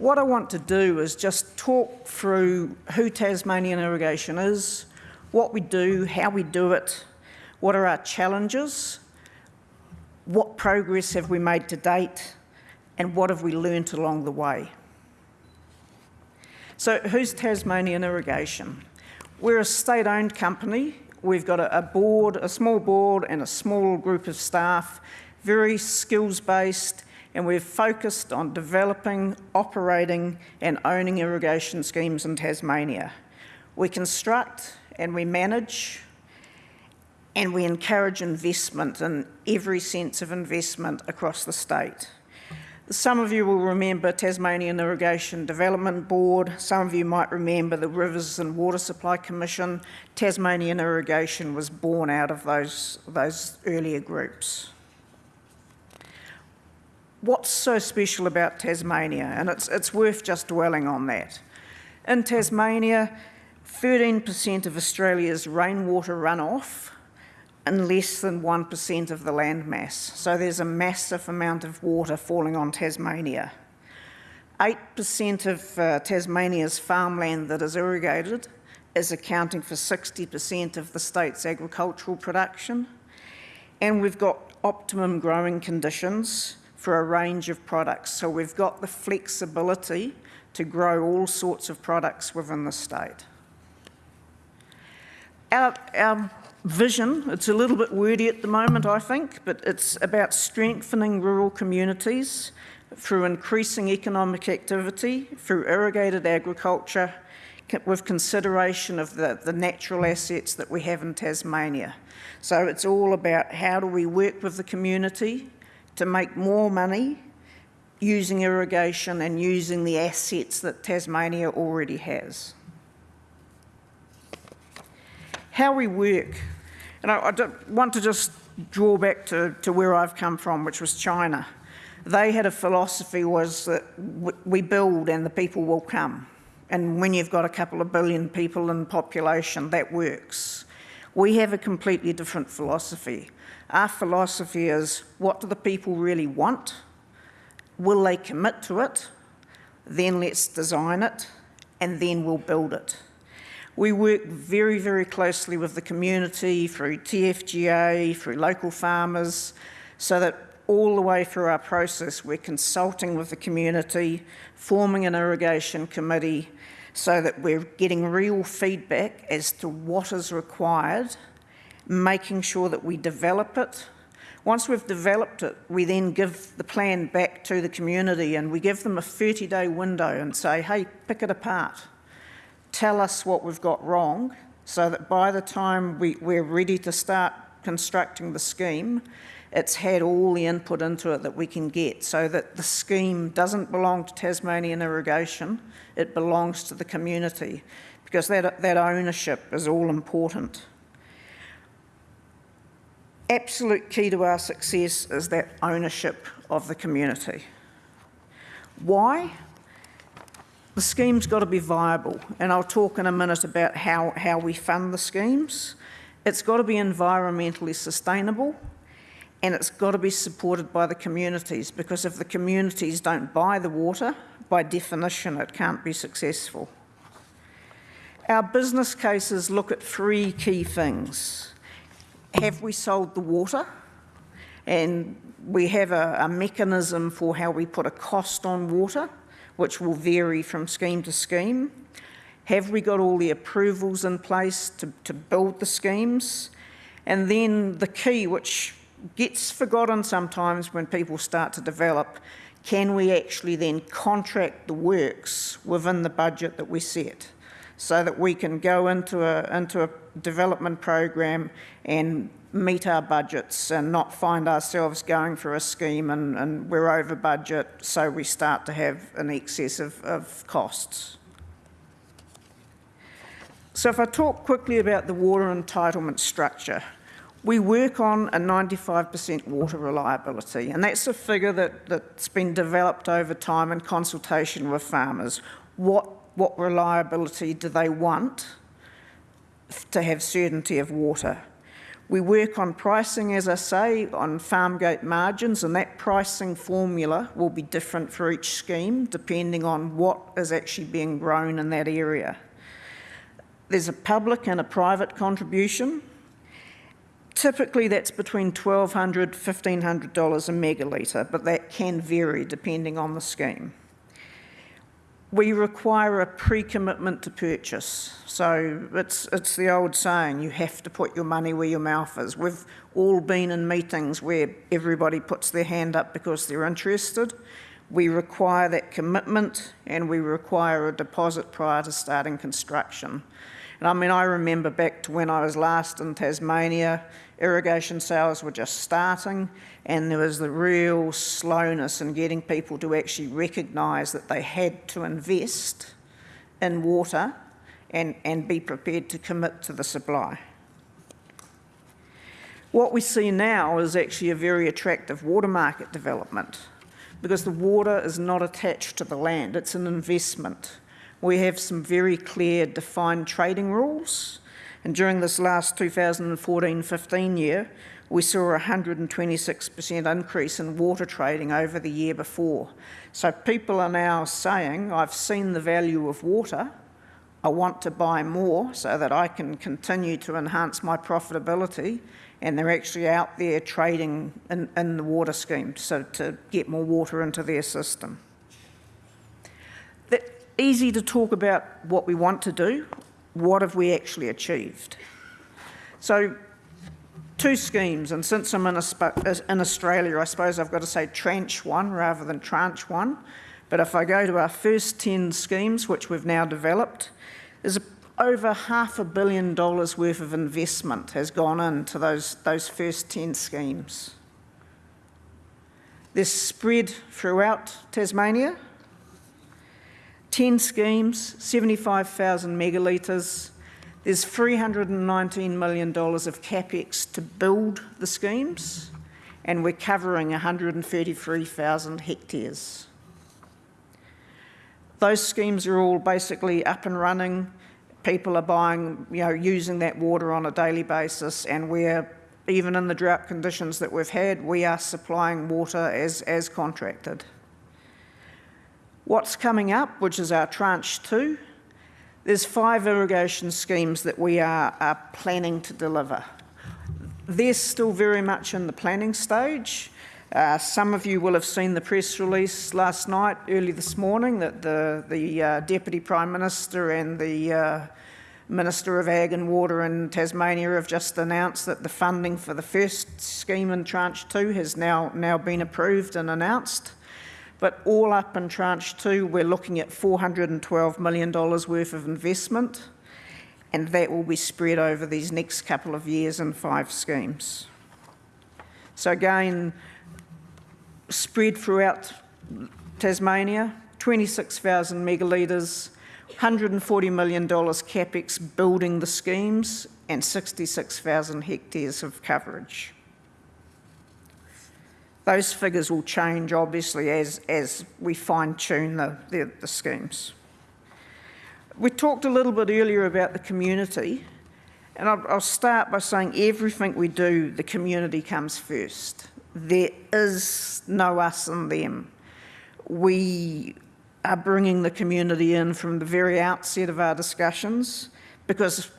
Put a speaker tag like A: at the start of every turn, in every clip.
A: what I want to do is just talk through who Tasmanian Irrigation is, what we do, how we do it, what are our challenges, what progress have we made to date, and what have we learnt along the way. So who's Tasmanian Irrigation? We're a state-owned company. We've got a, board, a small board and a small group of staff, very skills-based, and we're focused on developing, operating and owning irrigation schemes in Tasmania. We construct and we manage and we encourage investment in every sense of investment across the state. Some of you will remember Tasmanian Irrigation Development Board. Some of you might remember the Rivers and Water Supply Commission. Tasmanian Irrigation was born out of those, those earlier groups what's so special about Tasmania? And it's, it's worth just dwelling on that. In Tasmania, 13% of Australia's rainwater runoff and less than 1% of the land mass. So there's a massive amount of water falling on Tasmania. 8% of uh, Tasmania's farmland that is irrigated is accounting for 60% of the state's agricultural production. And we've got optimum growing conditions for a range of products. So we've got the flexibility to grow all sorts of products within the state. Our, our vision, it's a little bit wordy at the moment, I think, but it's about strengthening rural communities through increasing economic activity, through irrigated agriculture, with consideration of the, the natural assets that we have in Tasmania. So it's all about how do we work with the community to make more money using irrigation and using the assets that Tasmania already has. How we work, and I, I want to just draw back to, to where I've come from, which was China. They had a philosophy was that we build and the people will come. And when you've got a couple of billion people in population, that works. We have a completely different philosophy. Our philosophy is, what do the people really want? Will they commit to it? Then let's design it, and then we'll build it. We work very, very closely with the community through TFGA, through local farmers, so that all the way through our process, we're consulting with the community, forming an irrigation committee, so that we're getting real feedback as to what is required making sure that we develop it. Once we've developed it, we then give the plan back to the community and we give them a 30-day window and say, hey, pick it apart. Tell us what we've got wrong so that by the time we, we're ready to start constructing the scheme, it's had all the input into it that we can get so that the scheme doesn't belong to Tasmanian Irrigation, it belongs to the community because that, that ownership is all important absolute key to our success is that ownership of the community. Why? The scheme's got to be viable, and I'll talk in a minute about how, how we fund the schemes. It's got to be environmentally sustainable, and it's got to be supported by the communities, because if the communities don't buy the water, by definition it can't be successful. Our business cases look at three key things have we sold the water? And we have a, a, mechanism for how we put a cost on water, which will vary from scheme to scheme. Have we got all the approvals in place to, to build the schemes? And then the key, which gets forgotten sometimes when people start to develop, can we actually then contract the works within the budget that we set? So that we can go into a, into a development program and meet our budgets and not find ourselves going for a scheme and, and we're over budget, so we start to have an excess of, of costs. So if I talk quickly about the water entitlement structure, we work on a 95% water reliability, and that's a figure that, that's been developed over time in consultation with farmers. What what reliability do they want to have certainty of water. We work on pricing, as I say, on farm gate margins, and that pricing formula will be different for each scheme depending on what is actually being grown in that area. There's a public and a private contribution. Typically, that's between $1,200 $1,500 a megalitre, but that can vary depending on the scheme. We require a pre-commitment to purchase. So it's, it's the old saying, you have to put your money where your mouth is. We've all been in meetings where everybody puts their hand up because they're interested. We require that commitment and we require a deposit prior to starting construction. And I mean, I remember back to when I was last in Tasmania, irrigation sales were just starting and there was the real slowness in getting people to actually recognise that they had to invest in water and, and be prepared to commit to the supply. What we see now is actually a very attractive water market development because the water is not attached to the land, it's an investment. We have some very clear defined trading rules. And during this last 2014-15 year, we saw a 126% increase in water trading over the year before. So people are now saying, I've seen the value of water, I want to buy more so that I can continue to enhance my profitability and they're actually out there trading in, in the water scheme so to get more water into their system easy to talk about what we want to do. What have we actually achieved? So two schemes, and since I'm in, uh, in, Australia, I suppose I've got to say tranche one rather than tranche one. But if I go to our first 10 schemes, which we've now developed, there's over half a billion dollars worth of investment has gone into those, those first 10 schemes. They're spread throughout Tasmania, 10 schemes, 75,000 megalitres. There's $319 million of capex to build the schemes, and we're covering 133,000 hectares. Those schemes are all basically up and running. People are buying, you know, using that water on a daily basis, and we're, even in the drought conditions that we've had, we are supplying water as, as contracted. What's coming up, which is our tranche two, there's five irrigation schemes that we are, are planning to deliver. They're still very much in the planning stage. Uh, some of you will have seen the press release last night, early this morning, that the, the uh, Deputy Prime Minister and the uh, Minister of Ag and Water in Tasmania have just announced that the funding for the first scheme in Tranche 2 has now, now been approved and announced. But all up in tranche two, we're looking at $412 million worth of investment, and that will be spread over these next couple of years in five schemes. So again, spread throughout Tasmania, 26,000 megalitres, $140 million capex building the schemes, and 66,000 hectares of coverage. Those figures will change, obviously, as, as we fine-tune the, the, the schemes. We talked a little bit earlier about the community, and I'll, I'll start by saying everything we do, the community comes first. There is no us and them. We are bringing the community in from the very outset of our discussions because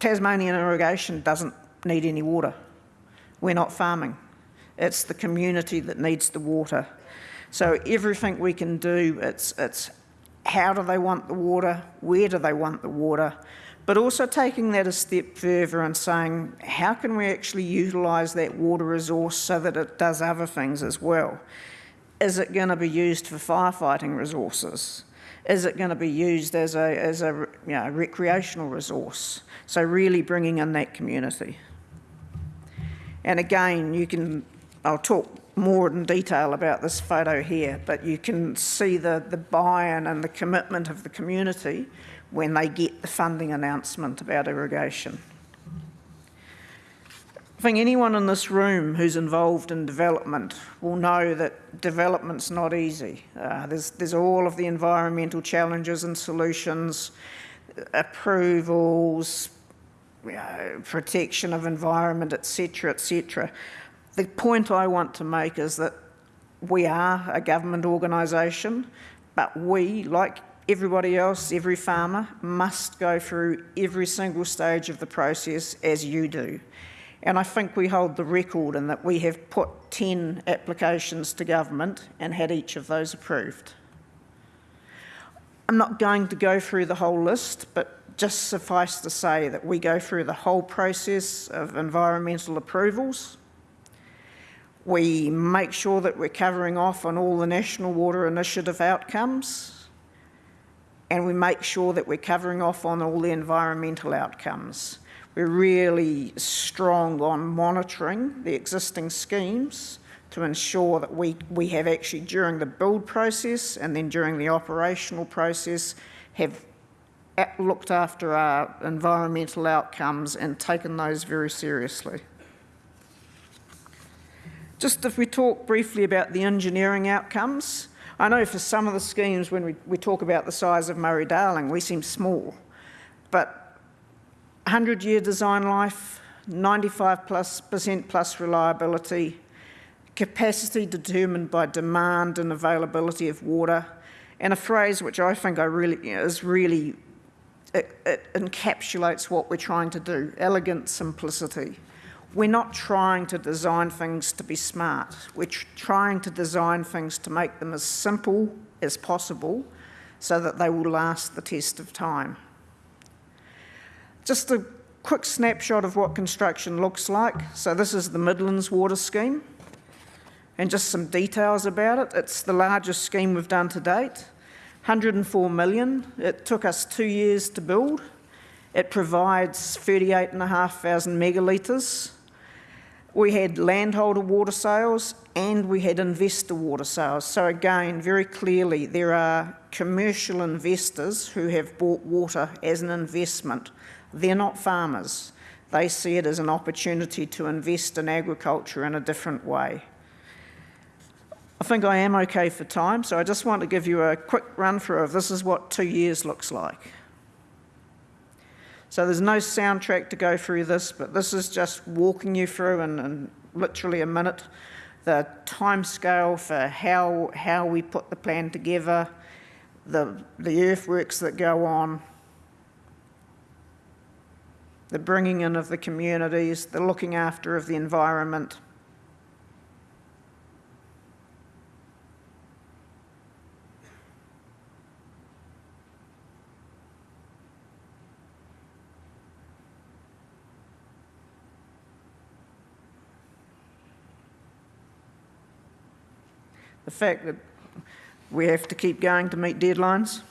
A: Tasmanian irrigation doesn't need any water. We're not farming. It's the community that needs the water. So everything we can do, it's, it's how do they want the water, where do they want the water, but also taking that a step further and saying, how can we actually utilise that water resource so that it does other things as well? Is it going to be used for firefighting resources? Is it going to be used as a, as a you know, recreational resource? So really bringing in that community. And again, you can I'll talk more in detail about this photo here, but you can see the, the buy-in and the commitment of the community when they get the funding announcement about irrigation. I think anyone in this room who's involved in development will know that development's not easy. Uh, there's, there's all of the environmental challenges and solutions, approvals, uh, protection of environment, etc., etc. The point I want to make is that we are a government organisation, but we, like everybody else, every farmer, must go through every single stage of the process as you do. And I think we hold the record in that we have put 10 applications to government and had each of those approved. I'm not going to go through the whole list, but just suffice to say that we go through the whole process of environmental approvals. We make sure that we're covering off on all the National Water Initiative outcomes, and we make sure that we're covering off on all the environmental outcomes. We're really strong on monitoring the existing schemes to ensure that we, we have actually during the build process and then during the operational process have looked after our environmental outcomes and taken those very seriously. Just if we talk briefly about the engineering outcomes, I know for some of the schemes when we, we talk about the size of Murray-Darling, we seem small, but 100 year design life, 95 plus percent plus reliability, capacity determined by demand and availability of water, and a phrase which I think I really is really it, it encapsulates what we're trying to do: elegant simplicity. We're not trying to design things to be smart. We're trying to design things to make them as simple as possible so that they will last the test of time. Just a quick snapshot of what construction looks like. So this is the Midlands Water Scheme and just some details about it. It's the largest scheme we've done to date, 104 million. It took us two years to build. It provides 38,500 megalitres. We had landholder water sales and we had investor water sales. So again, very clearly, there are commercial investors who have bought water as an investment. They're not farmers. They see it as an opportunity to invest in agriculture in a different way. I think I am okay for time, so I just want to give you a quick run through of this is what two years looks like. So there's no soundtrack to go through this, but this is just walking you through in, in literally a minute the time scale for how, how we put the plan together, the, the earthworks that go on, the bringing in of the communities, the looking after of the environment, fact that we have to keep going to meet deadlines.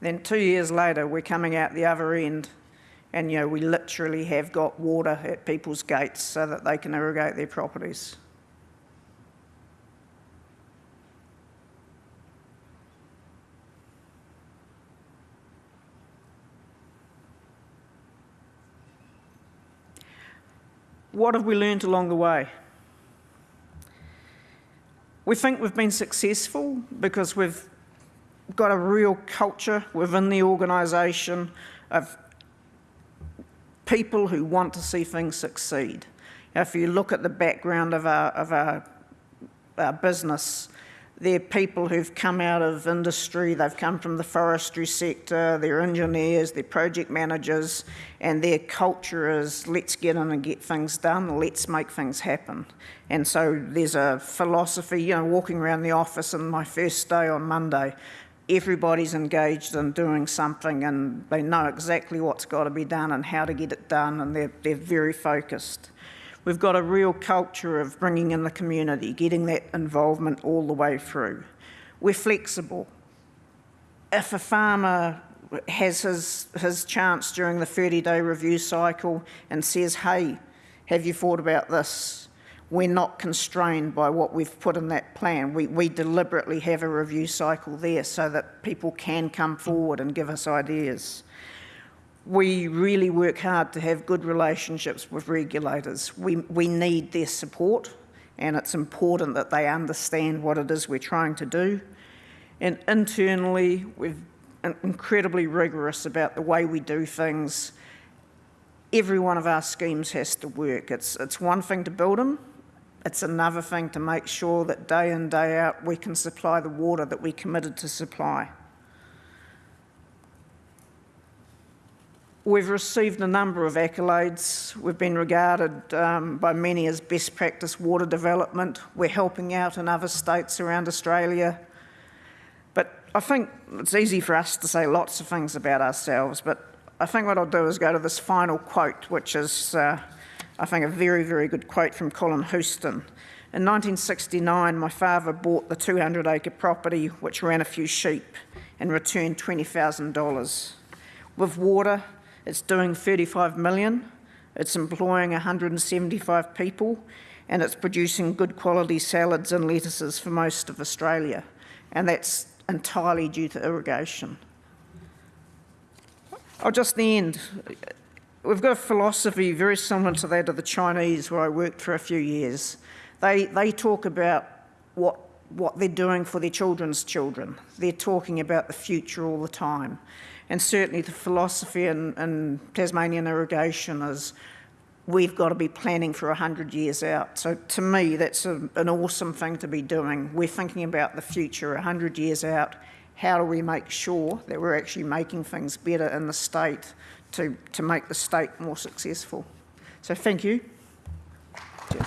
A: Then two years later, we're coming out the other end and you know, we literally have got water at people's gates so that they can irrigate their properties. What have we learned along the way? We think we've been successful because we've got a real culture within the organisation of people who want to see things succeed. If you look at the background of our, of our, our business, they're people who've come out of industry, they've come from the forestry sector, they're engineers, they're project managers, and their culture is let's get in and get things done, let's make things happen. And so there's a philosophy, you know, walking around the office on my first day on Monday, everybody's engaged in doing something and they know exactly what's got to be done and how to get it done and they're, they're very focused. We've got a real culture of bringing in the community, getting that involvement all the way through. We're flexible. If a farmer has his, his chance during the 30 day review cycle and says, hey, have you thought about this? We're not constrained by what we've put in that plan. We, we deliberately have a review cycle there so that people can come forward and give us ideas. We really work hard to have good relationships with regulators. We, we need their support and it's important that they understand what it is we're trying to do. And internally, we're incredibly rigorous about the way we do things. Every one of our schemes has to work. It's, it's one thing to build them, it's another thing to make sure that day in, day out, we can supply the water that we committed to supply. We've received a number of accolades. We've been regarded um, by many as best practice water development. We're helping out in other states around Australia. But I think it's easy for us to say lots of things about ourselves, but I think what I'll do is go to this final quote, which is uh, I think, a very, very good quote from Colin Houston. In 1969, my father bought the 200 acre property which ran a few sheep and returned $20,000. With water, it's doing 35 million, it's employing 175 people, and it's producing good quality salads and lettuces for most of Australia. And that's entirely due to irrigation. I'll just end we've got a philosophy very similar to that of the Chinese, where I worked for a few years. They, they talk about what, what they're doing for their children's children. They're talking about the future all the time. And certainly the philosophy in, in Tasmanian irrigation is we've got to be planning for 100 years out. So to me, that's a, an awesome thing to be doing. We're thinking about the future 100 years out. How do we make sure that we're actually making things better in the state to, to make the state more successful. So thank you. Cheers.